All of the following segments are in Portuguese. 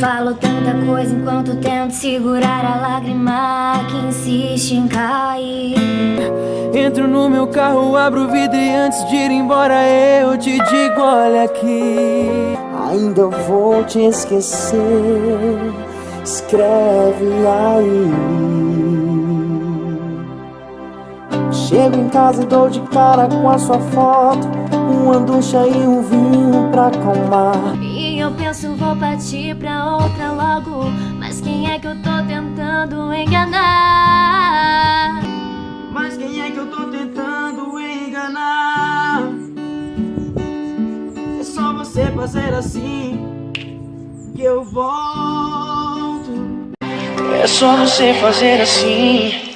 Falo tanta coisa enquanto tento segurar a lágrima que insiste em cair. Entro no meu carro, abro o vidro e antes de ir embora eu te digo olha aqui. Ainda vou te esquecer, escreve aí. Chego em casa e dou de cara com a sua foto. Uma ducha e um vinho pra acalmar eu penso vou partir pra outra logo Mas quem é que eu tô tentando enganar? Mas quem é que eu tô tentando enganar? É só você fazer assim Que eu volto É só você fazer assim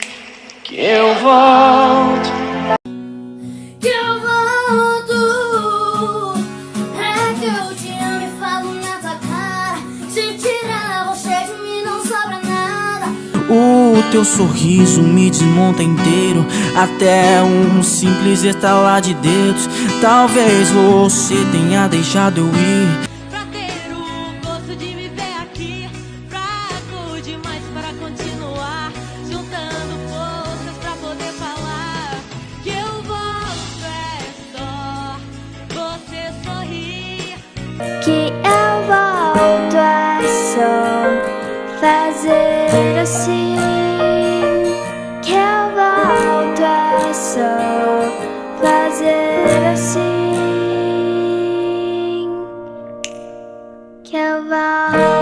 Que eu volto O teu sorriso me desmonta inteiro. Até um simples estalar de dedos. Talvez você tenha deixado eu ir. Pra ter o gosto de me ver aqui. Fraco demais para continuar. Juntando forças pra poder falar Que eu volto é só você sorrir. Que eu volto é só fazer assim coração fazer assim que eu vá.